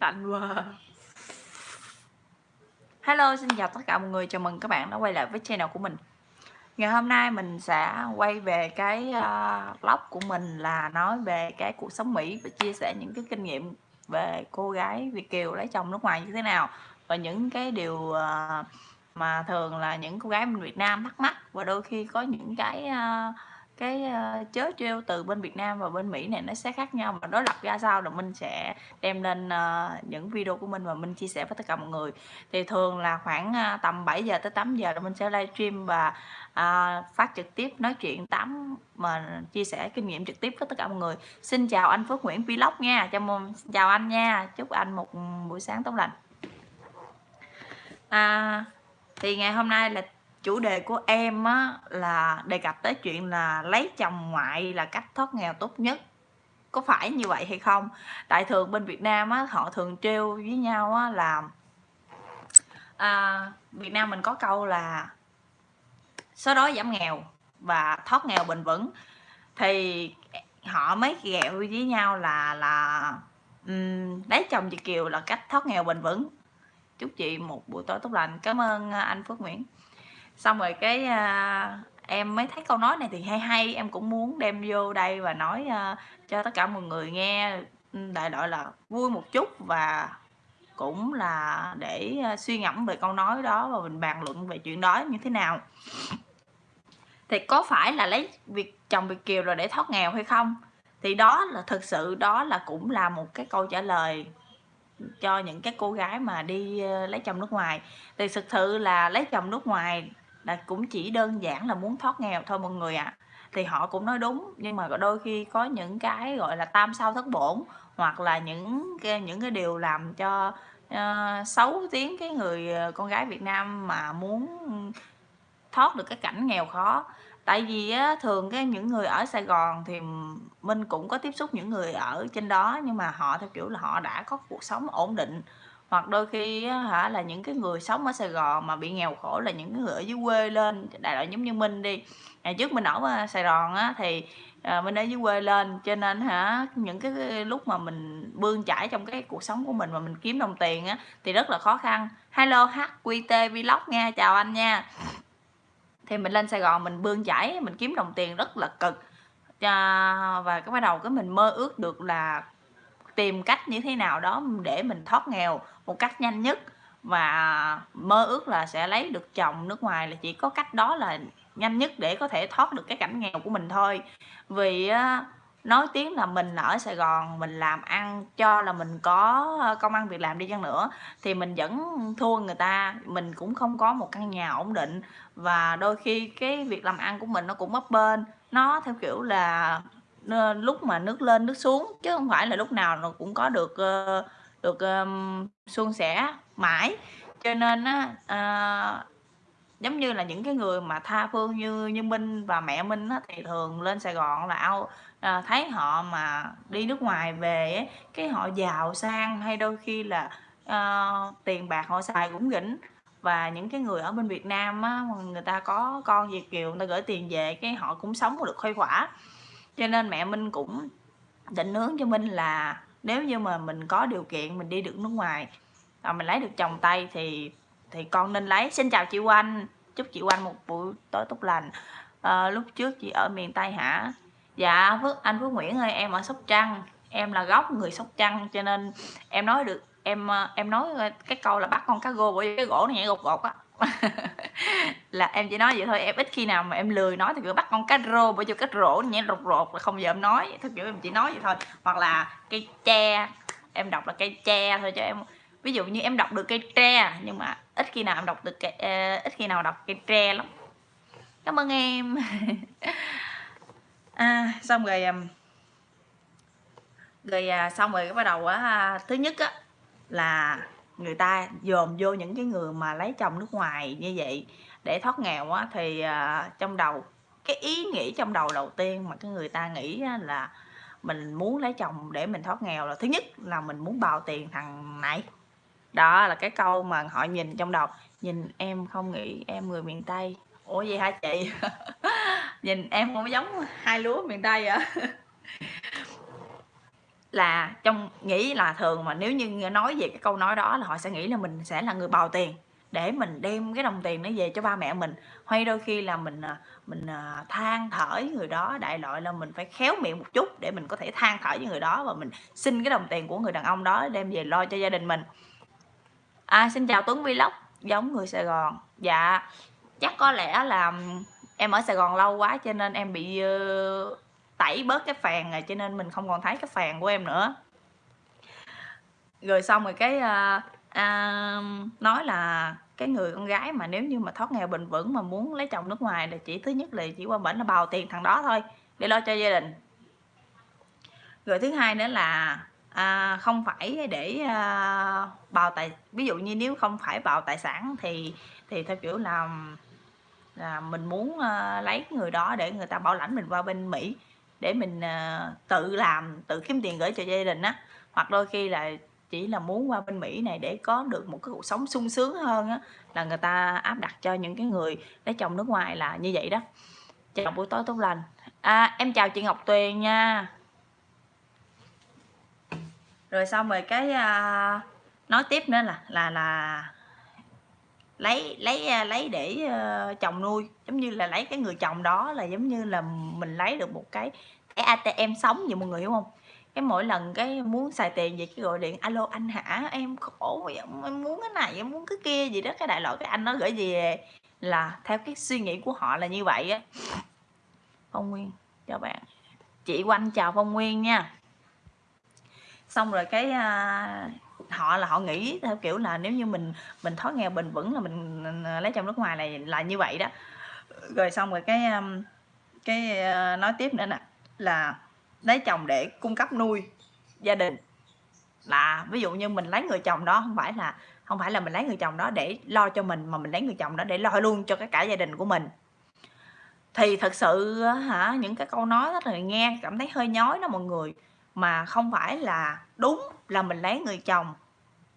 lạnh quá à. hello xin chào tất cả mọi người. Chào mừng các bạn đã quay lại với channel của mình. Ngày hôm nay mình sẽ quay về cái à, uh, vlog của mình là nói về cái cuộc sống mỹ và chia sẻ những cái kinh nghiệm về cô gái việt kiều lấy chồng nước ngoài như thế nào. Và những cái điều uh, mà thường là những cô gái bên việt nam thắc mắc. Và đôi khi có những cái uh, cái uh, chớ trêu từ bên Việt Nam và bên Mỹ này nó sẽ khác nhau và đối lập ra sao là mình sẽ đem lên uh, những video của mình và mình chia sẻ với tất cả mọi người. Thì thường là khoảng uh, tầm 7 giờ tới 8 giờ là mình sẽ livestream và uh, phát trực tiếp nói chuyện tám mà chia sẻ kinh nghiệm trực tiếp với tất cả mọi người. Xin chào anh Phước Nguyễn Vlog nha. Chào mừng chào anh nha. Chúc anh một buổi sáng tốt lành. À, thì ngày hôm nay là chủ đề của em á, là đề cập tới chuyện là lấy chồng ngoại là cách thoát nghèo tốt nhất. Có phải như vậy hay không? Tại thường bên Việt Nam á, họ thường trêu với nhau á, là à, Việt Nam mình có câu là số đói giảm nghèo và thoát nghèo bền vững. Thì họ mới ghẹo với nhau là là um, lấy chồng chị Kiều là cách thoát nghèo bền vững. Chúc chị một buổi tối tốt lành. Cảm ơn à, anh Phước Nguyễn xong rồi cái uh, em mới thấy câu nói này thì hay hay em cũng muốn đem vô đây và nói uh, cho tất cả mọi người nghe ừ, đại loại là vui một chút và cũng là để uh, suy ngẫm về câu nói đó và mình bàn luận về chuyện đó như thế nào. Thì có phải là lấy việc chồng việt kiều rồi để thoát nghèo hay không? Thì đó là thực sự đó là cũng là một cái câu trả lời cho những cái cô gái mà đi lấy chồng nước ngoài. Thì thực sự là lấy chồng nước ngoài là cũng chỉ đơn giản là muốn thoát nghèo thôi mọi người ạ à. thì họ cũng nói đúng nhưng mà đôi khi có những cái gọi là tam sao thất bổn hoặc là những cái những cái điều làm cho uh, xấu tiếng cái người ờ, con gái Việt Nam mà muốn thoát được cái cảnh nghèo khó tại vì á, thường cái những người ở Sài Gòn thì mình cũng có tiếp xúc những người ở trên đó nhưng mà họ theo kiểu là họ đã có cuộc sống ổn định hoặc đôi khi hả là những cái người sống ở Sài Gòn mà bị nghèo khổ là những người ở dưới quê lên đại loại giống như Minh đi. Ngày trước mình ở ờ, Sài Gòn á thì ờ, à, mình ở dưới quê lên cho nên hả những cái lúc mà mình bươn chải trong cái cuộc sống của mình mà mình kiếm đồng tiền á thì rất là khó khăn. Hello HQT Vlog nha chào anh nha. Thì mình lên Sài Gòn mình bươn chải mình kiếm đồng tiền rất là cực. À, và cái bắt đầu cái mình mơ ước được là tìm cách như thế nào đó để mình thoát nghèo một cách nhanh nhất. Và mơ ước là sẽ lấy được chồng nước ngoài là chỉ có cách đó là nhanh nhất để có thể thoát được cái cảnh nghèo của mình thôi. Vì nói tiếng là mình ở Sài Gòn, mình làm ăn cho là mình có ờ, công ăn việc làm đi chăng nữa thì mình vẫn thua người ta. Mình cũng không có một căn nhà ổn định và đôi khi cái việc làm ăn của mình nó cũng bấp bênh nó theo kiểu là Ờ, lúc mà nước lên nước xuống chứ không phải là lúc nào nó cũng có được ờ, được um, suôn sẻ mãi. Cho nên á uh, giống như là những cái người mà tha phương như như Minh và mẹ Minh á, thì thường lên Sài Gòn là ao à, thấy họ mà đi nước ngoài về ấy, cái họ giàu sang hay đôi khi là à, tiền bạc họ xài cũng rỉnh. Và những cái người ở bên Việt Nam á, người ta có con Việt kiều người ta gửi tiền về cái họ cũng sống được khuây khỏa cho nên mẹ Minh cũng định hướng cho Minh là nếu như mà mình có điều kiện mình đi được nước ngoài và mình lấy được chồng Tây thì thì con nên lấy. Xin chào chị Oanh chúc chị Oanh một buổi tối tốt lành. À, lúc trước chị ở miền Tây hả? Dạ Phước anh Phước Nguyễn ơi em ở Sóc Trăng. Em là gốc người Sóc Trăng cho nên em nói được em ờ, em nói cái câu là bắt con cá gô bởi cái gỗ nó nhảy gột gột á. là em chỉ nói vậy thôi em ít khi nào mà em lười nói thì cứ bắt con cá rô bởi cho cách rổ nhảy rột rột là không giờ em nói thật kiểu em chỉ nói vậy thôi. Hoặc là cây tre em đọc là cây tre thôi cho em ví dụ như em đọc được cây tre nhưng mà ít khi nào em đọc được cây, uh, ờ, ít khi nào đọc cây tre lắm. Cảm ơn em. À, xong rồi rồi à, xong rồi bắt đầu á thứ nhất á là người ta dồn vô những cái người mà lấy chồng nước ngoài như vậy để thoát nghèo á thì uh, trong đầu cái ý nghĩ trong đầu đầu tiên mà cái người ta nghĩ là mình muốn lấy chồng để mình thoát nghèo là thứ nhất là mình muốn bào tiền thằng này. Đó là cái câu mà họ nhìn trong đầu nhìn em không nghĩ em người miền tây. Ủa gì hả chị? Nhìn em không giống hai lúa miền tây vậy là trong nghĩ là thường mà nếu như nói về cái câu nói đó là họ sẽ nghĩ là mình sẽ là người bào tiền. Để mình đem cái đồng tiền nó về cho ba mẹ mình. Hay đôi khi là mình à, mình à, than thở với người đó đại loại là mình phải khéo miệng một chút để mình có thể than thở với người đó và mình xin cái đồng tiền của người đàn ông đó đem về lo cho gia đình mình. À, xin chào Tuấn Vlog giống người Sài Gòn. Dạ chắc có lẽ là em ở Sài Gòn lâu quá cho nên em bị uh, tẩy bớt cái phèn rồi cho nên mình không còn thấy cái phèn của em nữa. Rồi xong rồi cái uh, uh, nói là cái người con gái mà nếu như mà thoát nghèo bền vững mà muốn lấy chồng nước ngoài là chỉ thứ nhất là chỉ qua bển là bào tiền thằng đó thôi để lo cho gia đình. Rồi thứ hai nữa là à, không phải để à, bào tài ví dụ như nếu không phải bào tài sản thì thì theo kiểu là là mình muốn à, lấy người đó để người ta bảo lãnh mình qua bên Mỹ để mình ờ, tự làm tự kiếm tiền gửi cho gia đình á. Hoặc đôi khi là chỉ là muốn qua bên Mỹ này để có được một cái cuộc sống sung sướng hơn á là người ta áp đặt cho những cái người lấy chồng nước ngoài là như vậy đó. Chào buổi tối tốt lành. À, em chào chị Ngọc Tuyền nha. Rồi xong rồi cái uh, nói tiếp nữa là là là lấy lấy à, lấy để ờ, chồng nuôi. Giống như là lấy cái người chồng đó là giống như là mình lấy được một cái cái ATM sống vậy mọi người hiểu không? Cái mỗi lần cái muốn xài tiền vậy cái gọi điện alo anh hả? Em khổ vậy em muốn cái này em muốn cái kia gì đó. Cái đại loại cái anh nó gửi gì là theo cái suy nghĩ của họ là như vậy á. Phong nguyên chào bạn. Chị quanh chào phong nguyên nha. Xong rồi cái uh, họ là họ nghĩ theo kiểu là nếu như mình mình thoát nghèo bền vững là mình ờ, lấy chồng nước ngoài này là như vậy đó. Rồi xong rồi cái cái ờ, nói tiếp nữa nè, là lấy chồng để cung cấp nuôi gia đình. Là ví dụ như mình lấy người chồng đó, không phải là, không phải là mình lấy người chồng đó để lo cho mình, mà mình lấy người chồng đó để lo luôn cho cái cả gia đình của mình. Thì thật sự hả, những cái câu nói đó là nghe cảm thấy hơi nhói đó mọi người mà không phải là đúng là mình lấy người chồng.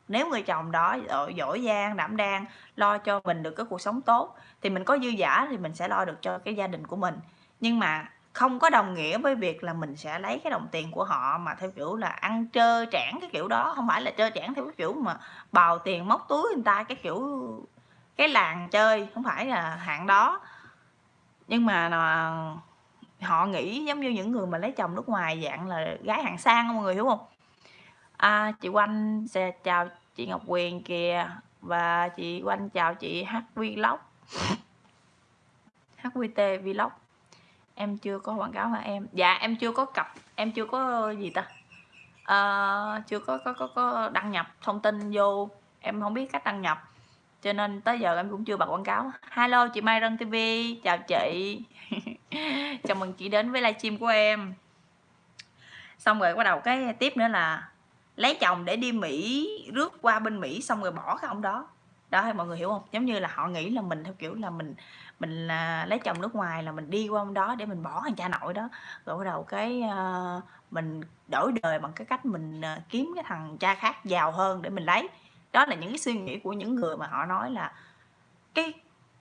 Nếu người chồng đó giỏi giang đảm đang, lo cho mình được cái cuộc sống tốt, thì mình có dư giả thì mình sẽ lo được cho cái gia đình của mình. Nhưng mà không có đồng nghĩa với việc là mình sẽ lấy cái đồng tiền của họ mà theo kiểu là ăn trơ trẽn cái kiểu đó. Không phải là trơ trẽn theo cái kiểu mà bào tiền móc túi người ta cái kiểu, cái làng chơi, không phải là hạng đó. Nhưng mà à, họ nghĩ giống như những người mà lấy chồng nước ngoài dạng là gái hạng sang mọi người hiểu không? À, chị Quanh sẽ chào chị Ngọc Quyền kìa và chị Quanh chào chị H Vlog. HVT Vlog. Em chưa có quảng cáo hả em? Dạ em chưa có cặp em chưa có gì ta? À, chưa có, có có có đăng nhập thông tin vô em không biết cách đăng nhập. Cho nên tới giờ em cũng chưa bật quảng cáo. Hello chị Mai Rân TV chào chị. chào mừng chị đến với livestream của em. Xong rồi bắt đầu cái tiếp nữa là lấy chồng để đi Mỹ rước qua bên Mỹ xong rồi bỏ cái ông đó. Đó hay mọi người hiểu không? Giống như là họ nghĩ là mình theo kiểu là mình mình là lấy chồng nước ngoài là mình đi qua ông đó để mình bỏ thằng cha nội đó. Rồi bắt đầu cái uh, mình đổi đời bằng cái cách mình uh, kiếm cái thằng cha khác giàu hơn để mình lấy. Đó là những cái suy nghĩ của những người mà họ nói là cái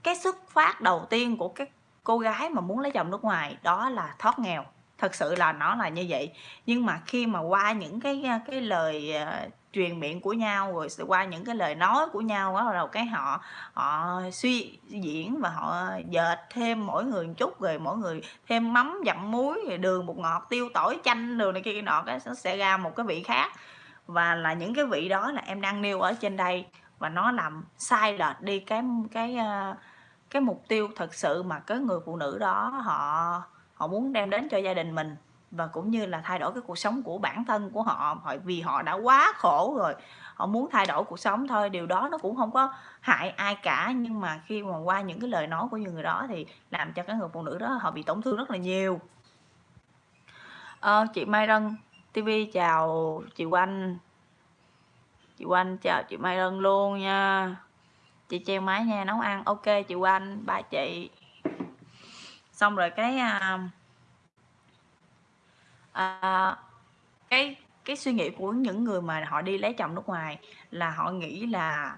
cái xuất phát đầu tiên của cái cô gái mà muốn lấy chồng nước ngoài đó là thoát nghèo. Thật sự là nó là như vậy. Nhưng mà khi mà qua những cái cái lời uh, truyền miệng của nhau rồi qua những cái lời nói của nhau đó đầu cái họ họ suy diễn và họ dệt thêm mỗi người một chút rồi mỗi người thêm mắm dặm muối rồi đường bột ngọt tiêu tỏi chanh đường này kia nọ cái nó sẽ ra một cái vị khác. Và là những cái vị đó là em đang nêu ở trên đây. Và nó làm sai lệch đi cái cái uh, cái mục tiêu thật sự mà cái người phụ nữ đó họ họ muốn đem đến cho gia đình mình và cũng như là thay đổi cái cuộc sống của bản thân của họ vì họ đã quá khổ rồi họ muốn thay đổi cuộc sống thôi điều đó nó cũng không có hại ai cả. Nhưng mà khi mà qua những cái lời nói của những người đó thì làm cho cái người phụ nữ đó họ bị tổn thương rất là nhiều. À, chị Mai Rân TV chào chị Oanh. Chị Oanh chào chị Mai Rân luôn nha chị treo máy nha nấu ăn ok chị quanh ba chị. Xong rồi cái à, à, cái cái suy nghĩ của những người mà họ đi lấy chồng nước ngoài là họ nghĩ là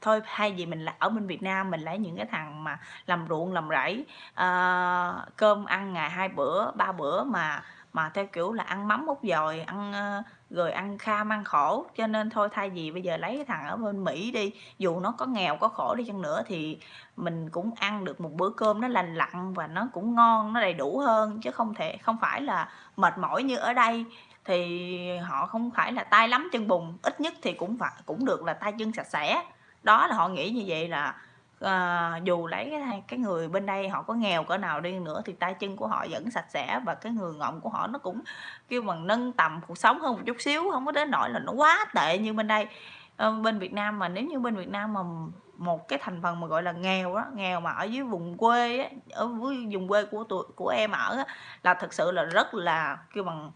thôi hay gì mình là ở bên Việt Nam mình lấy những cái thằng mà làm ruộng làm rẫy à, cơm ăn ngày hai bữa ba bữa mà mà theo kiểu là ăn mắm út dồi ăn à, rồi ăn kham ăn khổ. Cho nên thôi, thay vì bây giờ lấy cái thằng ở bên Mỹ đi, dù nó có nghèo, có khổ đi chăng nữa thì mình cũng ăn được một bữa cơm nó lành lặn và nó cũng ngon, nó đầy đủ hơn. Chứ không thể, không phải là mệt mỏi như ở đây. Thì họ không phải là tay lắm chân bùn. Ít nhất thì cũng phải, cũng được là tay chân sạch sẽ. Đó là họ nghĩ như vậy là à, dù lấy cái cái người bên đây họ có nghèo cỡ nào đi nữa thì tay chân của họ vẫn sạch sẽ và cái người ngọng của họ nó cũng kêu bằng nâng tầm cuộc sống hơn một chút xíu không có đến nỗi là nó quá tệ như bên đây. À, bên Việt Nam mà nếu như bên Việt Nam mà một cái thành phần mà gọi là nghèo đó nghèo mà ở dưới vùng quê á, ở vùng quê của tụi của em ở á, là thực sự là rất là kêu bằng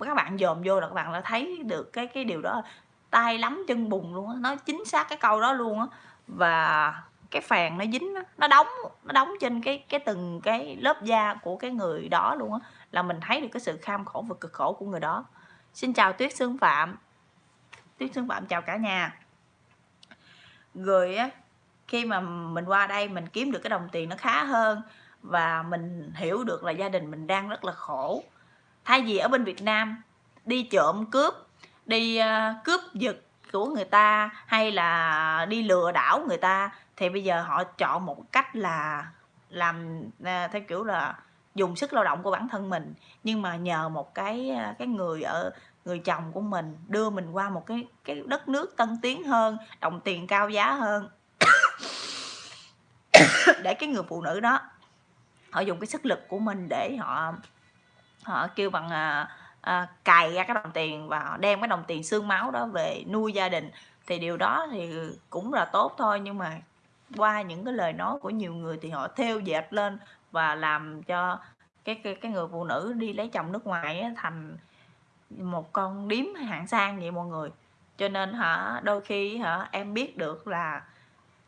các bạn dòm vô là các bạn đã thấy được cái cái điều đó tay lắm chân bùn luôn á nói chính xác cái câu đó luôn á và cái phèn nó dính đó, nó đóng nó đóng trên cái cái từng cái lớp da của cái người đó luôn á là mình thấy được cái sự kham khổ và cực khổ của người đó. Xin chào tuyết xương phạm. Tuyết xương phạm chào cả nhà. Rồi á khi mà mình qua đây mình kiếm được cái đồng tiền nó khá hơn và mình hiểu được là gia đình mình đang rất là khổ. Thay vì ở bên Việt Nam đi trộm cướp đi uh, cướp giật của người ta hay là đi lừa đảo người ta thì bây giờ họ chọn một cách là làm à, theo kiểu là dùng sức lao động của bản thân mình nhưng mà nhờ một cái à, cái người ở người chồng của mình đưa mình qua một cái cái đất nước tân tiến hơn đồng tiền cao giá hơn. Để cái người phụ nữ đó họ dùng cái sức lực của mình để họ họ kêu bằng à, à, cài ra cái đồng tiền và họ đem cái đồng tiền xương máu đó về nuôi gia đình. Thì điều đó thì cũng là tốt thôi nhưng mà qua những cái lời nói của nhiều người thì họ theo dệt lên và làm cho cái cái, cái người phụ nữ đi lấy chồng nước ngoài ấy, thành một con điếm hạng sang vậy mọi người. Cho nên hả đôi khi hả em biết được là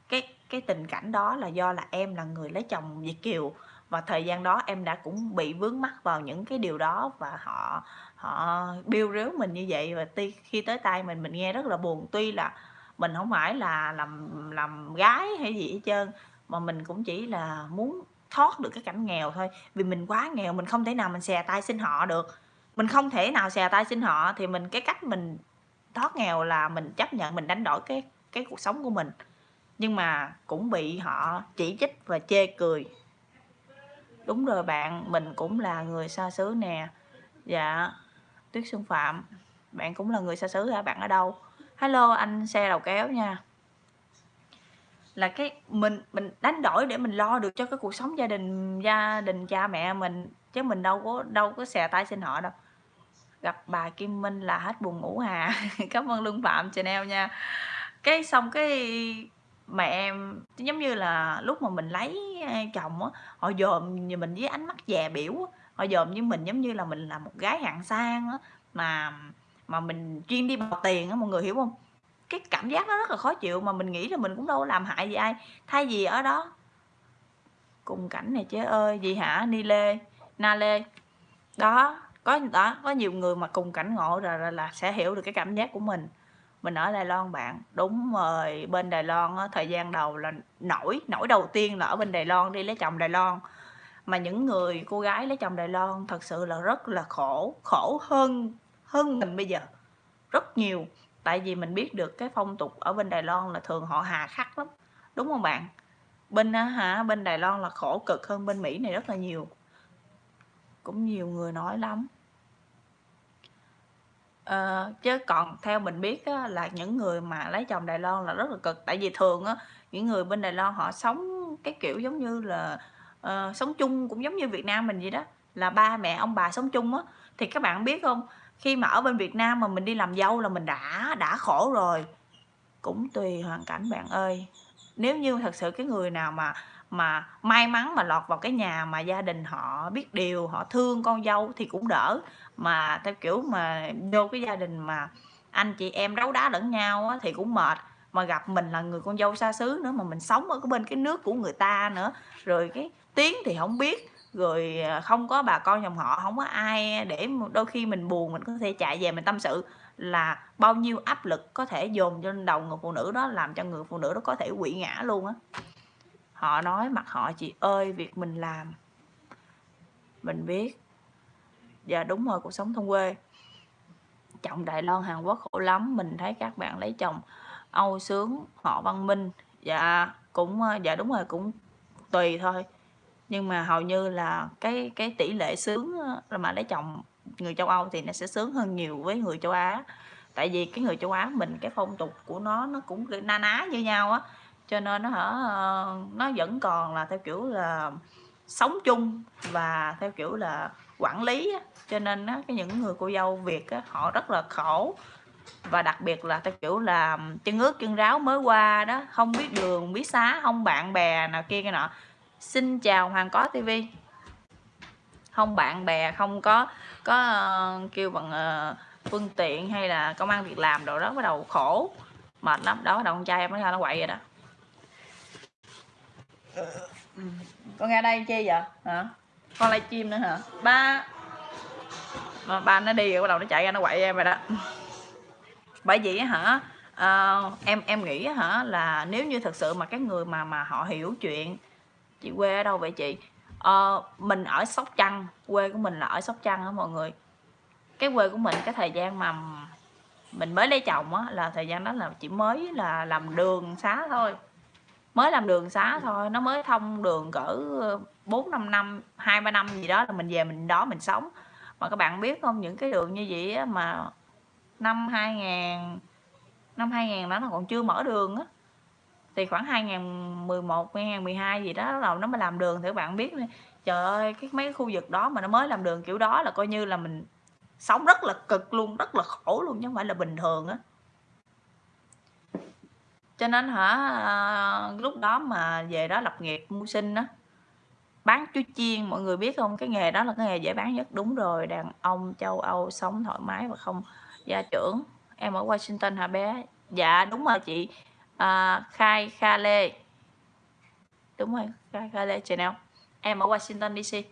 cái cái tình cảnh đó là do là em là người lấy chồng Việt kiều và thời gian đó em đã cũng bị vướng mắc vào những cái điều đó và họ họ biêu ríu mình như vậy. Và tuy khi tới tay mình mình nghe rất là buồn. Tuy là mình không phải là làm làm gái hay gì hết trơn, mà mình cũng chỉ là muốn thoát được cái cảnh nghèo thôi. Vì mình quá nghèo, mình không thể nào mình xè tay xin họ được. Mình không thể nào xè tay xin họ, thì mình, cái cách mình thoát nghèo là mình chấp nhận, mình đánh đổi cái cái cuộc sống của mình. Nhưng mà cũng bị họ chỉ trích và chê cười đúng rồi bạn, mình cũng là người xa xứ nè. Dạ tuyết xuân phạm, bạn cũng là người xa xứ hả bạn, ở đâu? Hello, anh xe đầu kéo nha. Là cái mình mình đánh đổi để mình lo được cho cái cuộc sống gia đình gia đình cha mẹ mình, chứ mình đâu có đâu có xè tay xin họ đâu. Gặp bà Kim Minh là hết buồn ngủ hà. Cảm ơn Lương Phạm Chanel nha. Cái xong cái mà em giống như là lúc mà mình lấy chồng á họ dòm như mình với ánh mắt dè biểu á. Họ dòm như mình giống như là mình là một gái hạng sang á mà mà mình chuyên đi bọc tiền á mọi người hiểu không? Cái cảm giác nó rất là khó chịu mà mình nghĩ là mình cũng đâu có làm hại gì ai. Thay vì ở đó cùng cảnh này chế ơi gì hả? Ni lê na lê. Đó có đó có nhiều người mà cùng cảnh ngộ rồi là, là sẽ hiểu được cái cảm giác của mình mình ở Đài Loan bạn. Đúng rồi bên Đài Loan á, thời gian đầu là nổi nổi đầu tiên là ở bên Đài Loan đi lấy chồng Đài Loan. Mà những người cô gái lấy chồng Đài Loan thật sự là rất là khổ khổ hơn hơn mình bây giờ. Rất nhiều. Tại vì mình biết được cái phong tục ở bên Đài Loan là thường họ hà khắc lắm. Đúng không bạn? Bên hả bên Đài Loan là khổ cực hơn bên Mỹ này rất là nhiều. Cũng nhiều người nói lắm ờ, chứ còn theo mình biết á, là những người mà lấy chồng Đài Loan là rất là cực. Tại vì thường á những người bên Đài Loan họ sống cái kiểu giống như là uh, sống chung cũng giống như Việt Nam mình vậy đó là ba mẹ ông bà sống chung á. Thì các bạn biết không khi mà ở bên Việt Nam mà mình đi làm dâu là mình đã đã khổ rồi. Cũng tùy hoàn cảnh bạn ơi. Nếu như thật sự cái người nào mà mà may mắn mà lọt vào cái nhà mà gia đình họ biết điều họ thương con dâu thì cũng đỡ. Mà theo kiểu mà vô cái gia đình mà anh chị em đấu đá lẫn nhau á, thì cũng mệt mà gặp mình là người con dâu xa xứ nữa mà mình sống ở cái bên cái nước của người ta nữa. Rồi cái tiếng thì không biết rồi à, không có bà con dòng họ không có ai để đôi khi mình buồn mình có thể chạy về mình tâm sự là bao nhiêu áp lực có thể dồn trên đầu người phụ nữ đó làm cho người phụ nữ đó có thể quỵ ngã luôn á họ nói mặt họ chị ơi việc mình làm. Mình biết. Dạ đúng rồi, cuộc sống thôn quê. Chồng Đài Loan, Hàn Quốc khổ lắm, mình thấy các bạn lấy chồng Âu sướng, họ văn minh. Dạ cũng ờ, dạ đúng rồi, cũng tùy thôi. Nhưng mà hầu như là cái cái tỷ lệ sướng ờ, mà lấy chồng người châu Âu thì nó sẽ sướng hơn nhiều với người châu Á. Tại vì cái người châu Á mình, cái phong tục của nó nó cũng na ná như nhau á cho nên nó hả nó vẫn còn là theo kiểu là sống chung và theo kiểu là quản lý á. cho nên á, cái những người cô dâu Việt á, họ rất là khổ. Và đặc biệt là theo kiểu là chân ướt chân ráo mới qua đó không biết đường biết xá không bạn bè nào kia cái nọ. Xin chào hoàng có tivi không bạn bè không có có uh, kêu bằng uh, phương tiện hay là công an việc làm đồ đó bắt đầu khổ mệt lắm. Đó bắt đầu con trai em nó ra nó quậy vậy đó ừ. con ra đây chi vậy? Hả? Con lại chim nữa hả? Ba. À, ba nó đi rồi bắt đầu nó chạy ra nó quậy em rồi đó. Bởi vì hả à, em em nghĩ hả là nếu như thật sự mà cái người mà mà họ hiểu chuyện chị quê ở đâu vậy chị? À, mình ở sóc trăng quê của mình là ở sóc trăng đó mọi người. Cái quê của mình cái thời gian mà mình mới lấy chồng á là thời gian đó là chỉ mới là làm đường xá thôi mới làm đường xá thôi nó mới thông đường cỡ ờ, bốn năm năm hai ba năm gì đó là mình về mình đó mình sống. Mà các bạn biết không những cái đường như vậy á, mà năm 2000 năm 2000 đó nó còn chưa mở đường á. Thì khoảng 2011 2012 gì đó là nó mới làm đường thì các bạn biết trời ơi cái mấy cái khu vực đó mà nó mới làm đường kiểu đó là coi như là mình sống rất là cực luôn rất là khổ luôn chứ không phải là bình thường á cho nên hả à, lúc đó mà về đó lập nghiệp mưu sinh á bán chuối chiên mọi người biết không? Cái nghề đó là cái nghề dễ bán nhất. Đúng rồi đàn ông châu âu sống thoải mái và không gia trưởng. Em ở washington hả bé? Dạ đúng rồi chị. À, khai kha lê. Đúng rồi khai kha lê nào? Em ở washington dc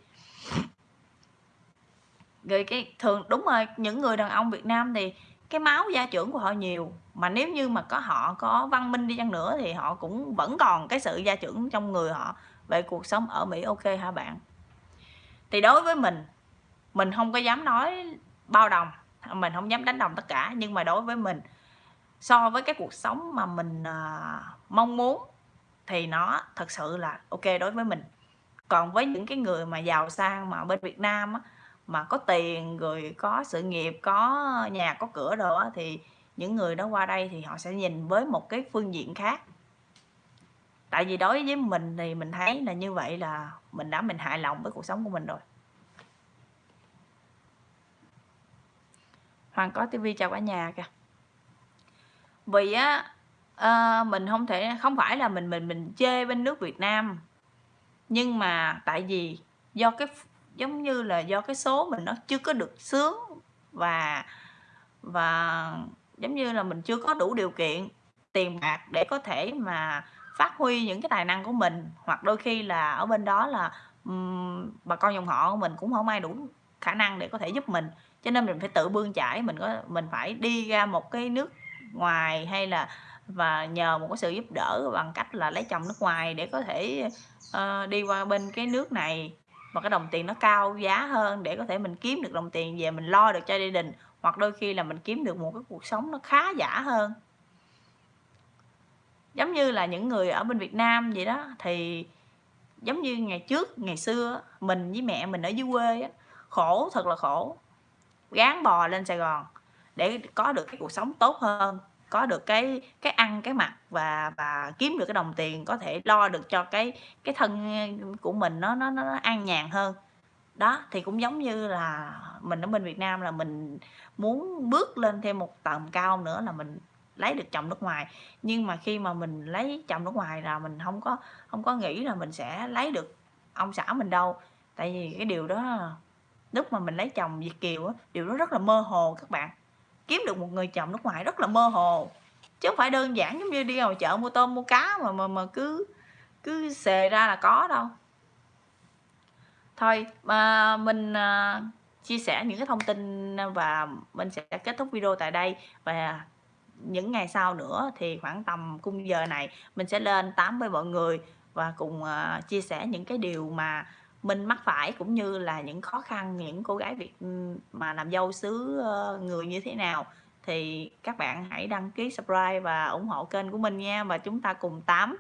rồi cái thường đúng rồi những người đàn ông việt nam thì cái máu gia trưởng của họ nhiều mà nếu như mà có họ có văn minh đi chăng nữa thì họ cũng vẫn còn cái sự gia trưởng trong người họ. Về cuộc sống ở Mỹ ok hả bạn? Thì đối với mình mình không có dám nói bao đồng mình không dám đánh đồng tất cả nhưng mà đối với mình so với cái cuộc sống mà mình uh, mong muốn thì nó thật sự là ok đối với mình. Còn với những cái người mà giàu sang mà bên Việt Nam á, mà có tiền rồi có sự nghiệp có nhà có cửa đồ thì những người đó qua đây thì họ sẽ nhìn với một cái phương diện khác. Tại vì đối với mình thì mình thấy là như vậy là mình đã mình hài lòng với cuộc sống của mình rồi. Hoàng có tivi chào cả nhà kìa. Vì á à, mình không thể không phải là mình mình mình chê bên nước Việt Nam nhưng mà tại vì do cái giống như là do cái số mình nó chưa có được sướng và và giống như là mình chưa có đủ điều kiện tiền bạc để có thể mà phát huy những cái tài năng của mình. Hoặc đôi khi là ở bên đó là um, bà con dòng họ của mình cũng không ai đủ khả năng để có thể giúp mình. Cho nên mình phải tự bươn chải mình có mình phải đi ra một cái nước ngoài hay là và nhờ một cái sự giúp đỡ bằng cách là lấy chồng nước ngoài để có thể uh, đi qua bên cái nước này mà cái đồng tiền nó cao giá hơn để có thể mình kiếm được đồng tiền về mình lo được cho gia đình hoặc đôi khi là mình kiếm được một cái cuộc sống nó khá giả hơn. Giống như là những người ở bên Việt Nam vậy đó thì giống như ngày trước ngày xưa mình với mẹ mình ở dưới quê á, khổ thật là khổ gán bò lên Sài Gòn để có được cái cuộc sống tốt hơn có được cái cái ăn, cái mặc và và kiếm được cái đồng tiền có thể lo được cho cái cái thân của mình nó nó nó an nhàn hơn. Đó, thì cũng giống như là mình ở bên Việt Nam là mình muốn bước lên thêm một tầm cao nữa là mình lấy được chồng nước ngoài. Nhưng mà khi mà mình lấy chồng nước ngoài là mình không có không có nghĩ là mình sẽ lấy được ông xã mình đâu. Tại vì cái điều đó, lúc mà mình lấy chồng Việt kiều á, điều đó rất là mơ hồ các bạn kiếm được một người chồng nước ngoài rất là mơ hồ. Chứ không phải đơn giản giống như đi vào chợ mua tôm mua cá mà mà mà cứ cứ xề ra là có đâu. Thôi mà mình à, chia sẻ những cái thông tin và mình sẽ kết thúc video tại đây. Và những ngày sau nữa thì khoảng tầm cung giờ này mình sẽ lên tám với mọi người và cùng uh, chia sẻ những cái điều mà mình mắc phải cũng như là những khó khăn, những cô gái Việt mà làm dâu xứ người như thế nào, thì các bạn hãy đăng ký subscribe và ủng hộ kênh của mình nha. Và chúng ta cùng tám